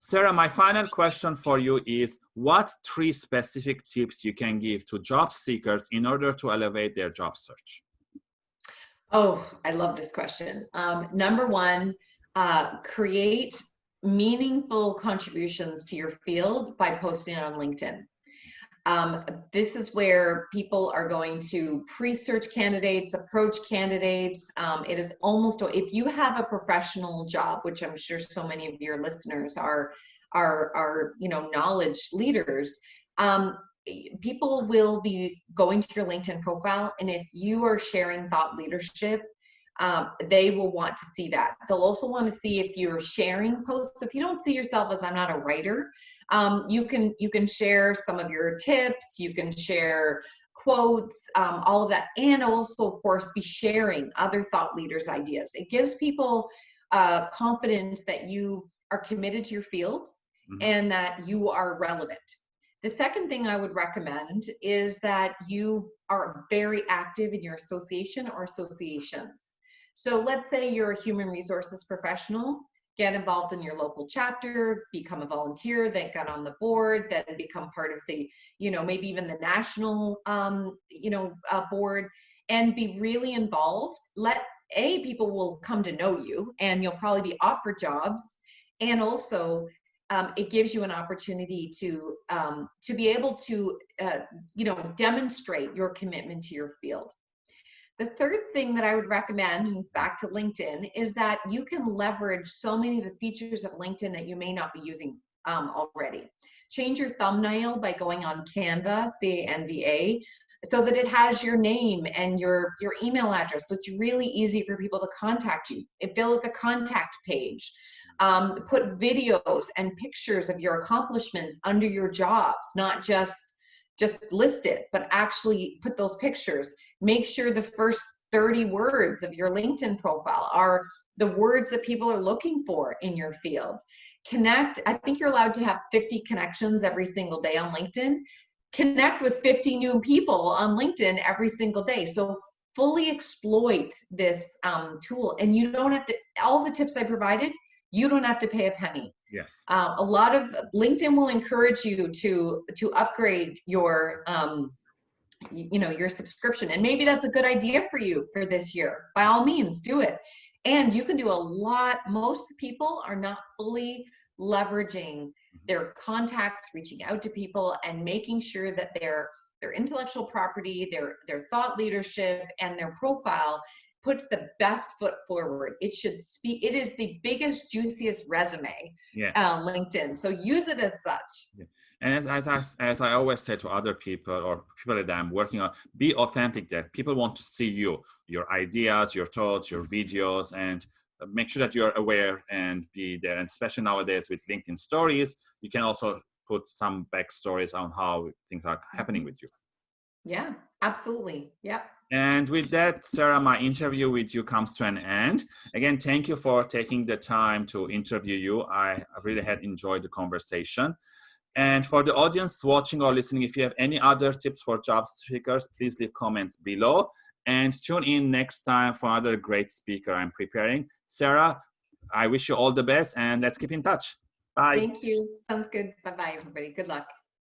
Sarah, my final question for you is what three specific tips you can give to job seekers in order to elevate their job search? Oh, I love this question. Um, number one, uh, create meaningful contributions to your field by posting on LinkedIn. Um, this is where people are going to pre-search candidates, approach candidates. Um, it is almost, if you have a professional job, which I'm sure so many of your listeners are, are, are you know, knowledge leaders, um, people will be going to your LinkedIn profile. And if you are sharing thought leadership, um, they will want to see that. They'll also want to see if you're sharing posts. If you don't see yourself as I'm not a writer, um, you can you can share some of your tips. You can share quotes, um, all of that, and also of course be sharing other thought leaders' ideas. It gives people uh, confidence that you are committed to your field mm -hmm. and that you are relevant. The second thing I would recommend is that you are very active in your association or associations. So let's say you're a human resources professional, get involved in your local chapter, become a volunteer, then get on the board, then become part of the, you know, maybe even the national, um, you know, uh, board, and be really involved. Let a people will come to know you, and you'll probably be offered jobs, and also um, it gives you an opportunity to um, to be able to uh, you know demonstrate your commitment to your field. The third thing that I would recommend, back to LinkedIn, is that you can leverage so many of the features of LinkedIn that you may not be using um, already. Change your thumbnail by going on Canva, C-A-N-V-A, so that it has your name and your, your email address. So it's really easy for people to contact you. It fill out the contact page um, put videos and pictures of your accomplishments under your jobs, not just just list it, but actually put those pictures. Make sure the first 30 words of your LinkedIn profile are the words that people are looking for in your field. Connect, I think you're allowed to have 50 connections every single day on LinkedIn. Connect with 50 new people on LinkedIn every single day. So fully exploit this um, tool and you don't have to, all the tips I provided, you don't have to pay a penny. Yes. Uh, a lot of LinkedIn will encourage you to to upgrade your um, you know your subscription, and maybe that's a good idea for you for this year. By all means, do it. And you can do a lot. Most people are not fully leveraging mm-hmm. their contacts, reaching out to people, and making sure that their their intellectual property, their their thought leadership, and their profile puts the best foot forward. It should speak. It is the biggest, juiciest resume. Yeah. Uh, LinkedIn. So use it as such. Yeah. And as, as, I, as I always say to other people or people that I'm working on, be authentic that people want to see you, your ideas, your thoughts, your videos, and make sure that you're aware and be there. And especially nowadays with LinkedIn stories, you can also put some backstories on how things are happening with you. Yeah, absolutely. Yep. And with that, Sarah, my interview with you comes to an end. Again, thank you for taking the time to interview you. I really had enjoyed the conversation. And for the audience watching or listening, if you have any other tips for job seekers, please leave comments below. And tune in next time for another great speaker I'm preparing. Sarah, I wish you all the best and let's keep in touch. Bye. Thank you. Sounds good. Bye-bye, everybody. Good luck.